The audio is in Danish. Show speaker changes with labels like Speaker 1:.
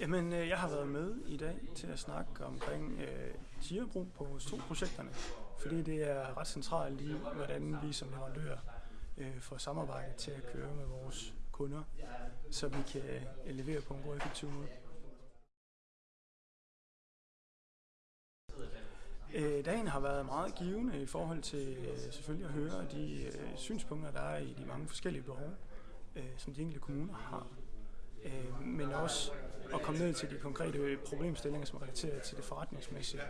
Speaker 1: Jamen, øh, jeg har været med i dag til at snakke omkring øh, tigerbrug på STO-projekterne, fordi det er ret centralt i, hvordan vi som leverandører øh, får samarbejdet til at køre med vores kunder, så vi kan øh, levere på en god effektiv måde. Øh, dagen har været meget givende i forhold til øh, selvfølgelig at høre de øh, synspunkter, der er i de mange forskellige behov, øh, som de enkelte kommuner har. Øh, men også at komme ned til de konkrete problemstillinger, som er relateret til det forretningsmæssige.